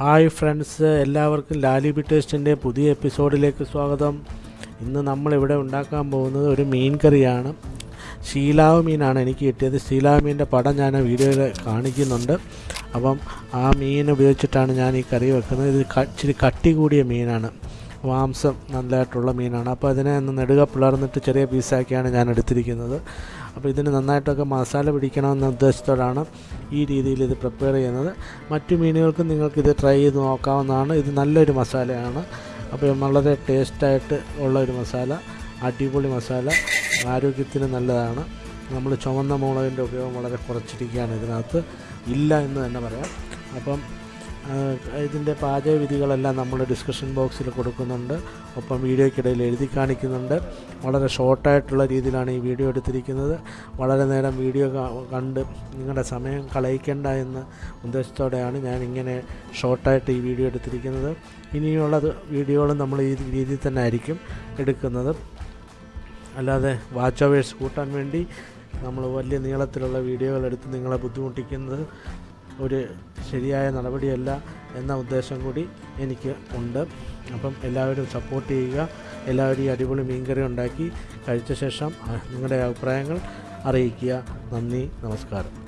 Hi friends എല്ലാവർക്കും Lali B ടേസ്റ്റിന്റെ പുതിയ എപ്പിസോഡിലേക്ക് സ്വാഗതം. ഇന്ന് നമ്മളിവിടെ ഉണ്ടാക്കാൻ പോകുന്നത് ഒരു മീൻ കറിയാണ്. ശീലാവ് മീനാണ് എനിക്ക് കിട്ടിയത്. ശീലാവ് മീനിന്റെ പടം ഞാൻ വീഡിയോയിൽ കാണിക്കുന്നുണ്ട്. അപ്പം ആ മീൻ ഉപയോഗിച്ചിട്ടാണ് ഞാൻ ഈ കറി വെക്കുന്നത്. ഇത് ഇച്ചിരി കട്ടി കൂടിയ മീനാണ്. മാംസം നല്ലതായിട്ടുള്ള മീനാണ്. അപ്പോൾ അതിനെ ഒന്ന് നെടുക പിളർന്നിട്ട് ചെറിയ പീസാക്കിയാണ് ഞാൻ എടുത്തിരിക്കുന്നത്. അപ്പോൾ ഇതിന് നന്നായിട്ടൊക്കെ മസാല പിടിക്കണമെന്ന ഉദ്ദേശത്തോടാണ് ഈ രീതിയിൽ ഇത് പ്രിപ്പയർ ചെയ്യുന്നത്. മറ്റു മീനുകൾക്കും നിങ്ങൾക്കിത് ട്രൈ ചെയ്ത് നോക്കാവുന്നതാണ്. ഇത് നല്ലൊരു മസാലയാണ്. അപ്പോൾ വളരെ ടേസ്റ്റായിട്ട് ഉള്ള ഒരു മസാല അടിപൊളി മസാല. ആരോഗ്യത്തിന് നല്ലതാണ്. നമ്മൾ ചുവന്ന മുളകിന്റെ ഉപയോഗം വളരെ കുറച്ചിരിക്കുകയാണ് ഇതിനകത്ത്. ഇല്ല എന്ന് തന്നെ പറയാം. അപ്പം ഇതിന്റെ പാചകവിധികളെല്ലാം നമ്മൾ ഡിസ്കഷൻ ബോക്സിൽ കൊടുക്കുന്നുണ്ട്. ഒപ്പം വീഡിയോയ്ക്കിടയിൽ എഴുതി കാണിക്കുന്നുണ്ട്. വളരെ ഷോർട്ടായിട്ടുള്ള രീതിയിലാണ് ഈ വീഡിയോ എടുത്തിരിക്കുന്നത്. വളരെ നേരം വീഡിയോ കണ്ട് നിങ്ങളുടെ സമയം കളയിക്കേണ്ട എന്ന ഉദ്ദേശത്തോടെയാണ് ഞാൻ ഇങ്ങനെ ഷോർട്ടായിട്ട് ഈ വീഡിയോ എടുത്തിരിക്കുന്നത്. ഇനിയുള്ളത് വീഡിയോകളും നമ്മൾ ഈ രീതിയിൽ തന്നെ ആയിരിക്കും എടുക്കുന്നത്. അല്ലാതെ വാച്ച് അവേഴ്സ് കൂട്ടാൻ വേണ്ടി നമ്മൾ വലിയ നീളത്തിലുള്ള വീഡിയോകൾ എടുത്ത് നിങ്ങളെ ബുദ്ധിമുട്ടിക്കുന്നത് ഒരു ശരിയായ നടപടിയല്ല എന്ന ഉദ്ദേശം കൂടി എനിക്ക് ഉണ്ട്. അപ്പം എല്ലാവരും സപ്പോർട്ട് ചെയ്യുക. എല്ലാവരും ഈ അടിപൊളി മീൻകറി ഉണ്ടാക്കി കഴിച്ച ശേഷം നിങ്ങളുടെ അഭിപ്രായങ്ങൾ അറിയിക്കുക. നന്ദി നമസ്കാരം.